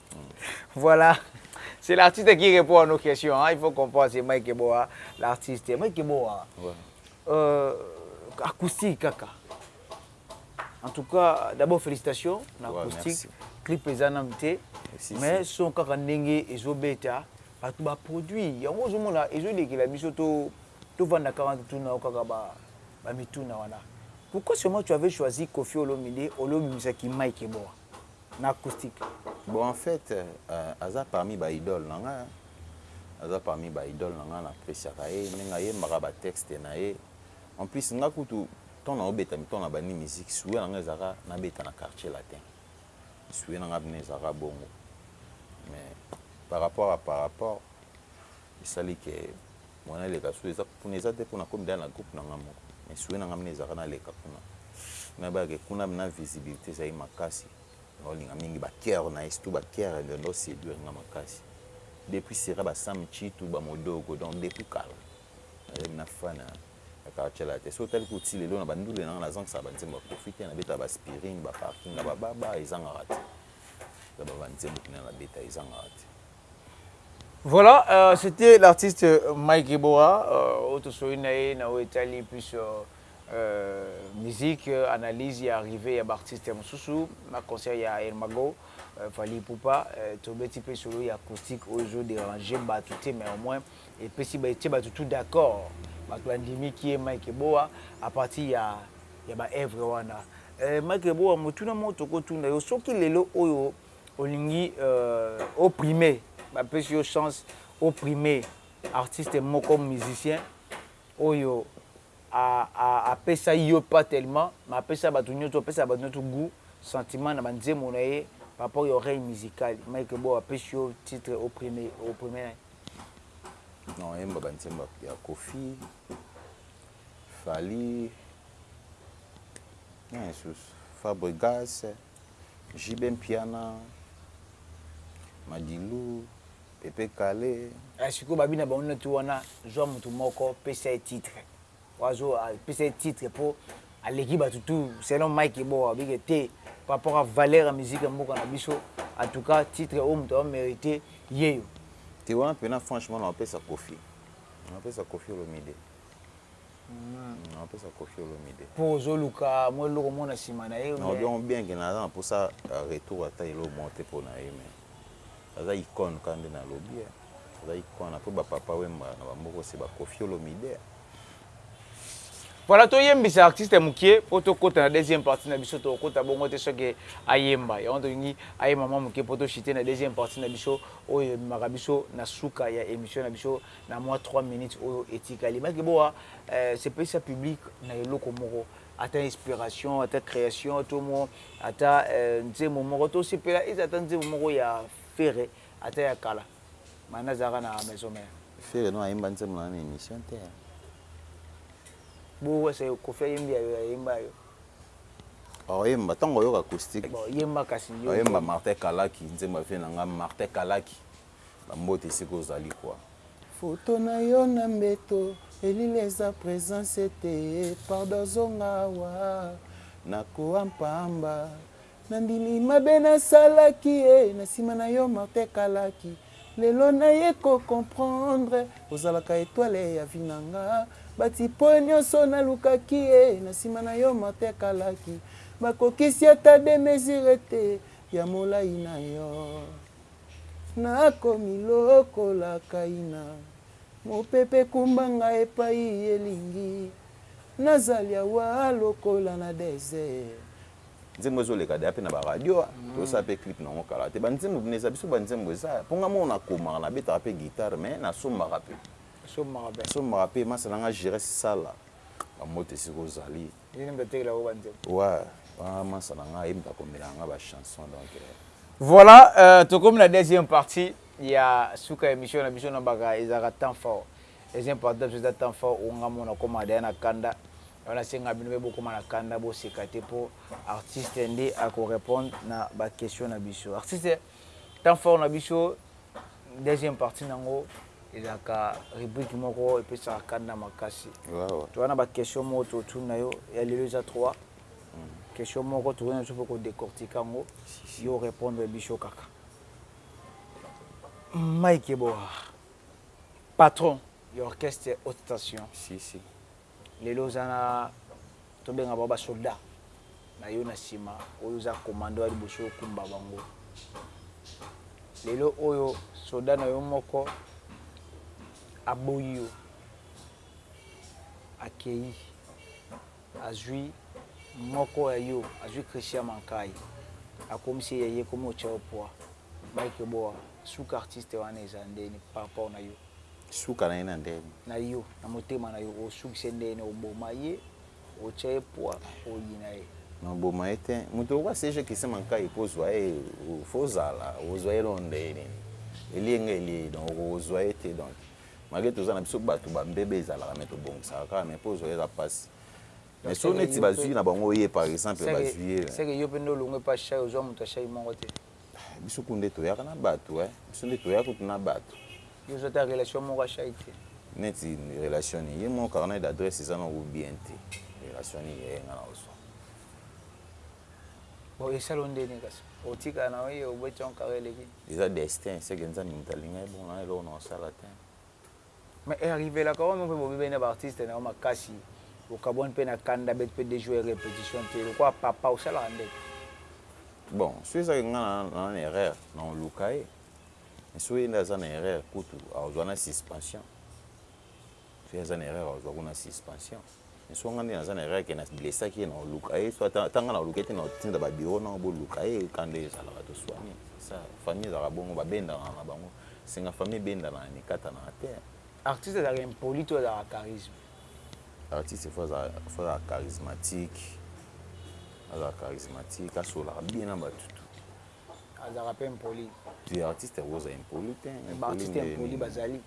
Voilà c'est l'artiste qui repond à nos questions hein, il faut comprendre c'est Mike Boa l'artiste Mike Boa ouais. euh, acoustique kaka en tout cas d'abord félicitations na ouais, acoustique merci. clip eza nanu te mais si. son kaka ndenge ezobeta bato baproduit yango ozomona ezolekela biso tovanda kaka totuna yo kaka bamituna wana pourquoi seulement tu avais choisi kofi olomide olobimisaki mike eboa na acoustique. Bon en fait aza parmi ba idole na nga aza parmi ba idole na nga na appreciaka ye ndenge ayembaka ba texte na ye en plus nga kutu temps na obeta miton na bandi musique souhait na nga ezalaka na beta na quartier latin souhait na nga vraiment ezalaka bongo mais par rapport à par rapport esali que Muana leka sous eza kuna eza te pona komi lala na groupe na nga moko mais souhait na nga mine ezalaka na leka kuna po na yebaka ke kuna na visibilite ezali makasi na olinga mingi ba coeur na ye surtout ba coeur ebenda o seduire nga makasi depuis sera ba sam tshitu ba modogo donc depuis kala na zali na fan ya ya kartshela te soki otali kutu ti lelo na ba ndule na nga na zangisaka ba nzembo ya koffi te na betaka ba aspirine ba parking ya ba baba ezangaka te eza ba ba nzembo pena na beta ezangaka te Voilà c'etait l'artiste Mike Ebora oyo tosololi na ye na oyo etali plus musique, analyse ya arrivee ya ba artistes mosusu na concert ya Hermago, Fally Ipupa, tobeti mpe lisolo ya acoustique oyo ezo deranger batu te mais au moins epesi ba etie batu tout d'accord batu bandimi qui est Mike Eboa à partir ya ya ba œuvres wana. Mike Eboa motuna moko tokotuna yo soki lelo oyo Olingi o primer ba pesi yo chance o primer artiste moko musicien oyo a pesa yo pas tellement mais a pesa batu nioso a pesa batu nioso gout sentiment na ba nzembo na ye par rapport ya oreille musicale Mike Bob a pesi yo titre o primer o primer na ye? Non a yemba ba nzembo ya Koffi, Fally, nani lisusu? Fabregas. JB Mpiana, Madilu, Pepe Kalle. Aya sikoyo ba bina bango neti wana zua mutu moko pesa ye titre po azo pesa ye titre po aleki batu tout selon Mike Eboa alobi ke te par rapport ya valeur ya musique ya mboka na biso en tout cas titre oyo mutu azo merite yeyo. Te wana pena franchement nao pesa Koffi nao pesa Koffi Olomide. Napesa koffi olomide. Po ozo luka mwa eloko moko na sima naye ou bien. Nalobi yango bien que naza na posa ya retour ata eloko moko te pona ye mais aza icone kaka nde nalobi hein aza icone après ba papa wemba na ba mbokosi ba koffi olomide. Voilà toyembisa artiste mukie po tokota na deuxième partie na biso tokokota bongo te sans que ayemba yango tolingi ayemba mwa mukie po to chuter na deuxième partie na biso oyo ememaka biso na suka ya emission na biso na mwa trois minutes oyo etikali maki boa eh, sepelisa public na eloko moko ata inspiration ata création to mo ata eh, nzembo moko to sepela eza ata nzembo moko ya fere ata ya kala mana azalaka na maison mère fere no ayemba nzembo na na émission te hein. bowesa yo kofi ayembi ya yo ayemba ya yo oyemba ntango oyoka acoustique oyemba kasi oyemba martin kalaki nzembo ya vie na ngai martin kalaki Ba mbote esika ozali kua. Photo na yo na mbeto elili eza presence te pardon zonga awa na koa pamba na ndimi mabe na salaki eh na sima na yo morte ekalaki lelo na ye ko comprendre ozalaka etoile ya vie na nga ba ti poe nioso na lukaki eh na sima na yo morte ekalaki ba kokisi ata de mesure te ya molayi na yo Nakomi lokola Kaina, mopepe ekumba ngai epai elingi, nazali awa lokola na desert. Nzembo ezo leka dejà pe na ba radio tozo sala pe clip nango kala te ba nzembo bino eza biso ba nzembo eza po nga moko na komaka na betaka pe guitare mais na sombaka pe sombaka pe masta na nga Giresse sala ba mbote esika ozali. Yo nde moto atekela bango ba nzembo? Ouais wana masta na nga ayebi moto akomelaka nga ba chansons donc. Voilà tokomi na deuxième partie ya suka ya emission na biso na baka ezalaka temps fort deuxième partie na biso eza temps fort oyo nga moko nakoma dejà na kanda yango nasengaka bino pe bokoma na kanda boseka te po artiste nde ako repondre na ba question na biso artiste Temps fort na biso deuxième partie na yango ezalaka rubrique moko epesaka kanda makasi. Toza na ba questions moko totuni na yo ya lelo eza trois question moko tokoki na biso mpe ko decortiquer yango yo o repondre biso kaka. Mike Eboah, patron ya orchestre Haute Station. Lelo oza na tobenga bango ba soldat nayo na sima oyo oza commando ya liboso okumba bango lelo oyo soldat nayo moko aboyi yo akeyi azui moko ya yo azui Christian Mankayi akomisi ye ya ye ekomi otia yo poids Mike Boa suka artiste wana eza ndeni par rapport nayo. suka naye na ndenge nini. Na yo na motema na yo osukisa ye ndenge nini oboma ye otia ye poids oyina ye. Non oboma ye te mutu lokola CG Christian mankayi po ozua ye faut ozala okozua ye eloko ndenge nini elie nga elie ye donc okozua ye te donc malgre toza na biso batu ba mbebe ezalaka mais tobongisaka kaka mais po ozua ye eza pasi mais soki neti bazui na bango ye par exemple bazui ye. Seke yo pe nde olongwe epa Shai ozua mutu ya Shai moko te. Biso kutu nde toyaka na batu hein biso nde toya kutu na batu. Yo oza ata relation moko ya shai te. Neti relation nini ye moko carnet d'adresse eza na ou bien te relation nini ya ye nga nao zua. Bon esala yo ndeni kasi otika na yo ye obeti yango carre eleki. Eza destin seke nzambe mutu alinga ebonga na eloko nao sala te. Mais e arrivelaka yo moko pe bo bebani na ba artistes na yo makasi, o kabuani pe na kanda bete pe deux jours ya repetition te lokola papa o salaka nde. Bon soki eza ke nga na na na erreur na oluka ye mais soki ye nde aza na erreur kutu akozua na suspension soki aza na erreur akozua kutu na suspension. Nso nga nde naza na erreur ke na blessaki ye nao luka ye soit ata nga nao luka ye te nao tinda ba bureau nao bo luka ye ka nde ezalaka to suani sa famille ezalaka bongo ba bendanaka na bango singa famille ebendanaka mikatanaka te. Artiste azalaka impoli to azalaka charisme? Artiste faut azala charismatique azala charismatique asololaka bien na batu. Azalaka pe impoli? Te artiste akoki kozala impoli te. Mais ba artistes impolis bazali.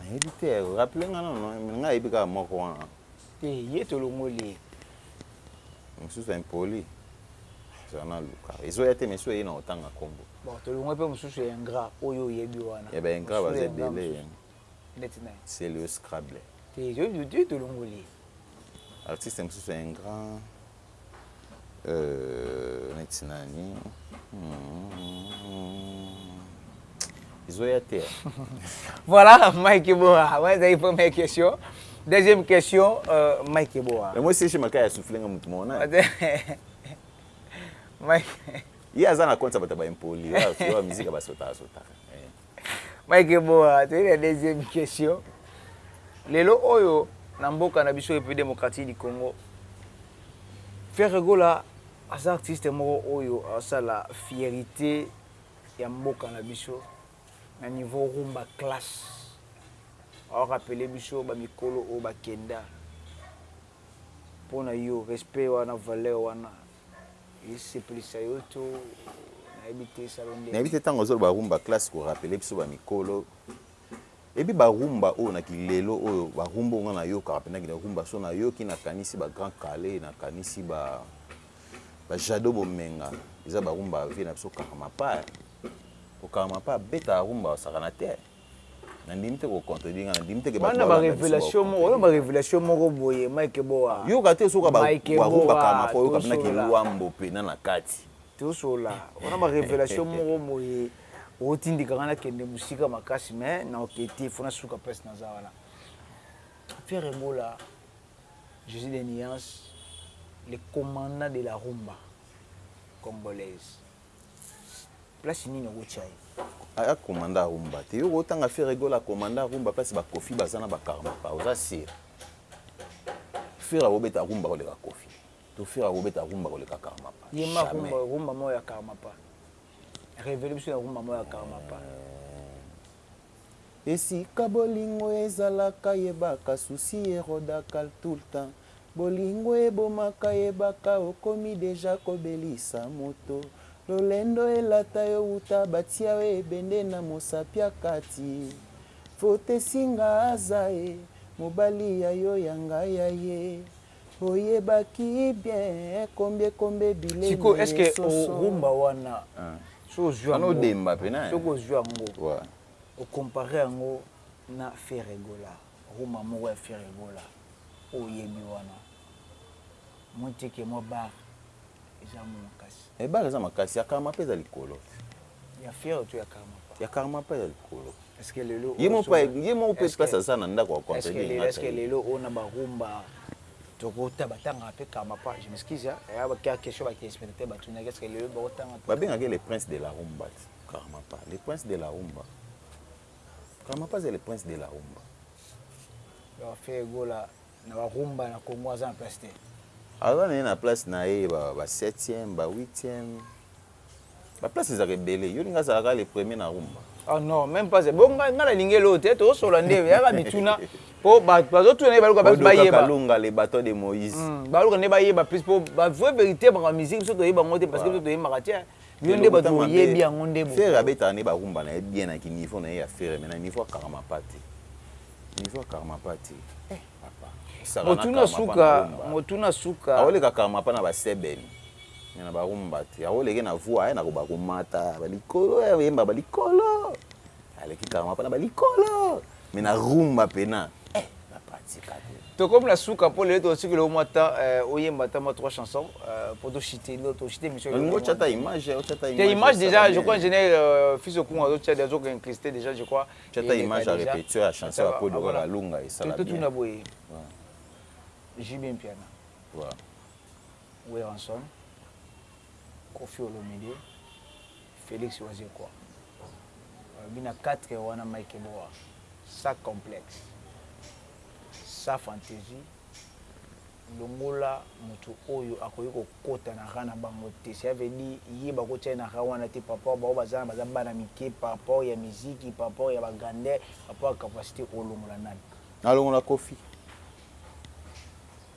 nayebi te rappeler nga non non nga nayebi kaka moko wana te ye tolongoli ye mosusu impoli zana luka ezoya te mesu eye na otanga kombo bon tolongoli pe mosusu ya ingrat oyo oyebi wana ya ba ingrat baza ebele neti na celio scrable te yo tolongoli ye artiste mosusu ya ingrat Euh neti nani humm ezo ya te hein. Voilà Mike Eboa wana ezalaki première question deuxième question euh Mike Eboa. Mais moi CG Makaya a souffle nga mutu moko nani? Mike. Ye aza na compte ya batu ya ba impoli oyo ya musique ya ba sotaka sotaka. Mike Eboa, toyei na deuxième question. Lelo oyo na mboka na biso Republique Democratique du Congo, Ferre Gola aza artiste moko oyo asala fierite ya mboka na biso na niveau rumba classe. Ao rappeler biso ba mikolo oyo bakenda. Mpo na yo respect wana, valeur wana esepelisa yo to nayebi te esala ndenge nayebi te ntango azoloba rumba classe korapele biso bamikolo ebi barumba oyo na kilelo oyo barumba oyo ngai nayokaka mpenza kina rumba so nayoki nakanisi ba grand kale nakanisi ba bajado bomenga eza barumba vie na biso kaka mapaya okaka mapaya abetaka rumba osakana te Nandimi te ko contredire nga nandimi te ke batu ba landa biso ba contredire nga. Ba revelation moko boye Mike boa. Yoka te soki ba rumba kala mako yoka pe na ki luambo pena na kati. Tosolola wana ba revelation moko boye otindika nga na kende musika makasi mais na oke te faut na suka place naza wana Ferre Gola Jesus des nuances le commandant de la rumba congolaise. Place nini oko tia ye? Aya commanda ya rumba te yo otanga ferre gola commanda ya rumba place ba koffi baza na ba karmapa oza sur? Ferre ako beta rumba koleka koffi to ferre ako beta rumba koleka karmapa jamais. Yemba rumba oyo rumba moko ya karmapa revele biso na rumba moko ya karmapa. Esika bolingo ezalaka yebaka souci erodakal tout le temps Bolingo ebomaka yebaka okomi dejà kobelisa moto Lolendo elata yo wuta batia yo ebende na mosapi ya kati Faute esinga aza ye mobali ya yo ya nga ya ye Oyebaki bien combien combien bilei Sikoyo est ce que o rumba wana soki ozui yango Wana odemba pena hein. Soki ozui yango o comparer yango na Ferre Gola rumba moko ya Ferre Gola oyo oyebi wana muti que mwa bar ebale eza makasi ya karma pe eza likolo ya karma pe eza likolo ye moko pe place aza na ndako babengaka ye le prince de la rumba karma pa le prince de la rumba karma pa aza le prince de la rumba Na ba rumba na congo aza na place te. Aza naye na place naye ba septième ba huitième ba place ezalaka ebele yo olingi azala kaka le premier na rumba? Oh non meme pas bon nga na lingi eloko te tozo solola nde eza kaka mituna po bazo tuna nde baluka place ba yeba. Odo kaka lunga le bateau de moise. Baluka nde ba yeba plus po ba vrai verite makambo ya musique biso toyeba ngo te parce que biso toyembaka te bino nde batu boyebi yango nde bozo. Ferre abetaka nde ba rumba naye bien na ki niveau naye ya ferre mais na niveau ya kara mapa te. Niveua karmapa te eh papa osaka na karmapa na rumba motuna suka aoleka karmapa na ba seben mais na ba rumba te aoleke na voix eh nakoba komata ba likolo eh oyemba ba likolo aleki karmapa na ba likolo mais na rumba pena eh papa tika te. Tokomi na suka po lelo totikela yo mua temps eh oyemba ata mua trois chansons eh po to chite no to chite emission olingi otia ata image otia ata image te image dejà je crois ingenieur fils okungu azo tia azo ko incruster dejà je crois Tia ata eleka image ya dejà repetition ya chanson ata ya ba Kodo kaka voilà Lunga to esala to bien. tuna boye Ouais. JB Mpiana, Ouais. Werrason, Koffi Olomide, Felix Wazekwa balobi na quatre wana Mike Boa sans complexe sans fantaisie Longola mutu oyo akoki ko kota na rang na bango te cela veut dire ye ba ko tia ye na rang wana te par rapport bango baza na baza bana mike par rapport ya miziki par rapport ya ba grandeur par rapport ya capacite o longola nani? Na longola koffi.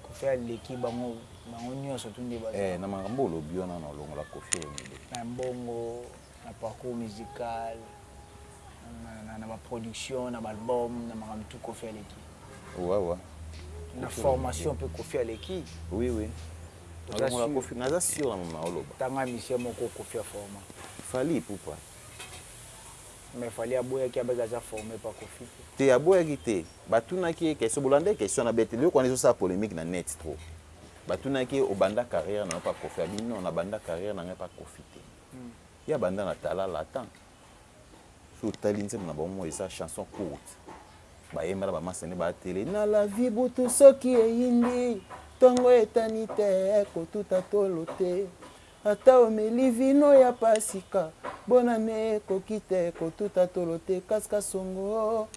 Koffi a leki bango bango nionso tout nde baza. Eh na makambo olobi wana na longola koffi olomide. Mais mbongo. Na parcours musical, na ba productions, na ba albums, na makambo tout Koffi aleki. Wawa. Na formation pe Koffi aleki. Oui oui. Oza sur? Naza sur na mama oloba. Tanga musicien moko Koffi a forma. Fally Ipupa. Mais Fally aboyaki abaki aza forme par Koffi te. Te aboyaki te. Ba tunaki ye question, bolanda ye question na beteli. Eloko wana ezo sala polemique na net trop. Ba tunaki ye obanda carrière na yo par Koffi? Alobi non na banda carrière na ngai par Koffi te. Ye abanda na talala attends soki otali nzembo na bango moko eza chanson courte bayemba na ba masta nde ba tele na la vie butu soki eyindi tongo etani te ko tuta tolo te ata omeli vino ya pasika bonne annee ekoki te ko tuta tolo te kas kasongo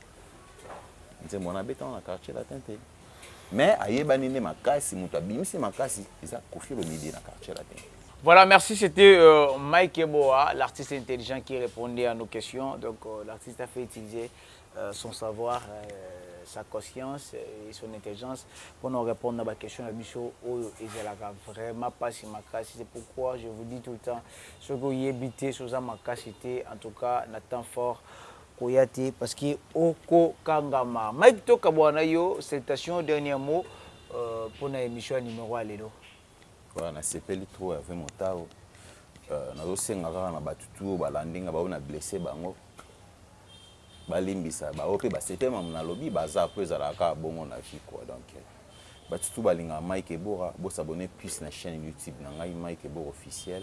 nzembo wana abetama na quartier latin te mais ayebani nde makasi mutu abimisi makasi eza koffi olomide na quartier latin. Voilà merci c'etait Mike Eboa l'artiste intelligent qui repondait à nos questions donc l'artiste a fait utiliser son savoir sa conscience et son intelligence pona ko repondre na ba questions na biso oyo ezalaka vraiment pasi makasi c'est pourquoi je vous dis tout le temps soki oyebi te soki oza makasi te en tout cas na temps fort koya te parce que oko kangama. Mike to kabuana na yo celtations dernier mot pona emission ya numero ya lelo. Voilà na sepeli trop Herve Motau nazo senga kaka na batu tout oyo balandi nga ba oyo na blesse bango ba limbisa ba oyo pe ba sepeli makambo na lobi baza po ezalaka kaka bongo na vie quoi donc batu tout ba lingaka Mike Ebora bo s'abonner plus na chaine YouTube na ngai Mike Ebora officiel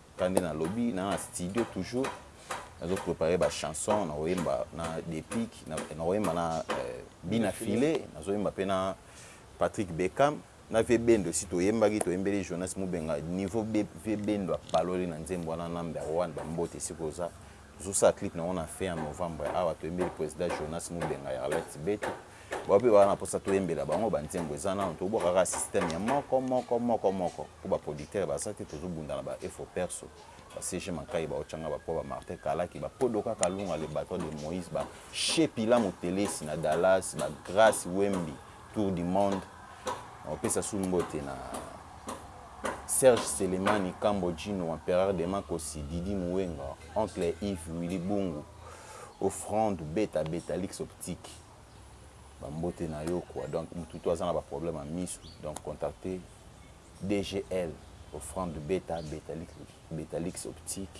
Nga nde na lobi na na studio toujours nazo preparer ba chansons nako yemba na Deplick nako yemba na Bina File nazo yemba pe na Patrick Beckham na Vieux Bendo esi to yembaki to yembeli Jonas Mubenga niveau Vieux Bendo a baloli na nzembo wana number one ba mbote esiko oza Ozo sala clip na ngo na fin ya novembre awa toyembeli president Jonas Mubenga ya Arlette Betu bango pe baza na posa toyembela bango ba nzembo eza nanu tobwaka kaka système ya moko moko moko moko po ba producteur baza te tozo bunda na ba efo perso ba CG Mankayi ba Ochanga ba Poba Martin Kalaki ba Kodoka Kalunga le baton de Moise ba Shepila Mutelesi na Dallas ba Grace Wembi Tour du monde nako pesa su mbote na Serge Selemani Kambo Djino Empereur de Makosi Didi Muwenga Oncle Yves Willy Bungu Offrande Beta Beta Lix Optique Ba mbote na yo quoi donc mutu to aza na ba problème ya misu donc contacte DGL Offrande Beta Beta Lix Optique.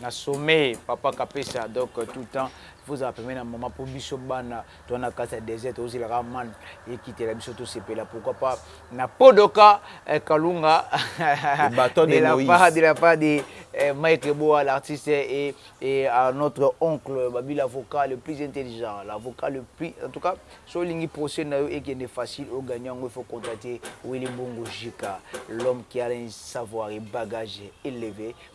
Na sommeil papa kapesa donc tout temps faut ozala pembeni ya maman po biso bana toza na kati ya desert tozela kaka man ekitela biso tosepela pourquoi pas na podoka eh, kalunga de la part de la part de eh, Mike Boa l'artiste et, et à notre oncle Babi l'avocat le plus intelligent l'avocat le plus en tout cas so olingi procès na yo ekende facile au gagnant il faut contacter Willy Mbungu Jika l'homme qui a un savoir et bagage élevé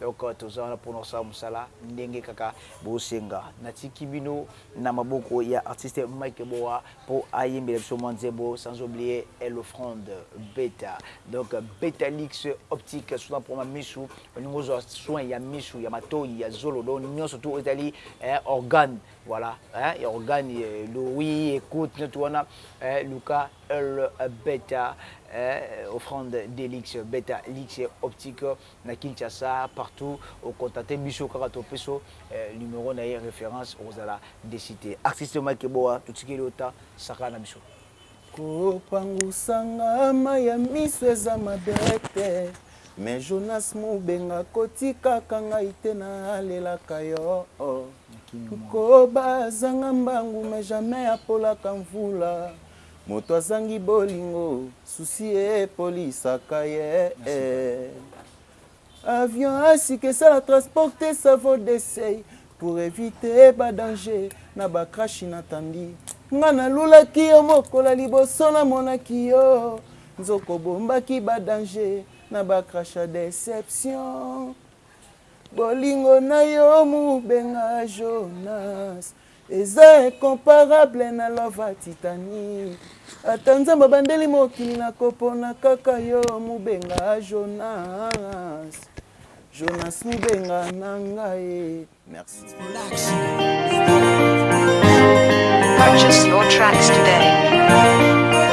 Donc toza wana pona kosala musala ndenge kaka bosenga. Natiki bino na maboko ya artiste Mike Boa po ayembela biso mwa nzembo sans oublier l'offrande beta. Donc Betalix optique soin pona ba misu olingi ozua soin ya misu, ya matoyi, ya zolo donc nionso tout oyo etali eh organe voila eh ya organe l'ouïe, ecoute nionso wana eh luka l'beta eh offrande delix Betalix optique. na Kinshasa partout o contacter biso kaka to pesa yo numero na ye reference okozala deçu te artiste Mike Boa totikeli yo temps sakana na biso. Kopangusa nga mayi ya miso eza mabe te Mais Jonas Mubenga kotikaka ngai te na lelaka yo oh Nkoba azanga mbangu mais jamais apolaka mvula Moto azangi bolingo souci epolisaka ye eh Avion ya sika esala transport te ça vaut d'essaye Pour eviter ba danger na ba crash inattendu Nga nalulaki yo mokolo ya liboso namonaki yo Nzoka obombaki ba danger na ba crash ya deception Bolingo na yo mubenga Jonas Eza incomparable na love ya Titanic Ata Nzambe abandeli mokili nako pona kaka yo Mubenga Jonas Jonas Mubenga na nga eh Merci. Purchase your tracks today.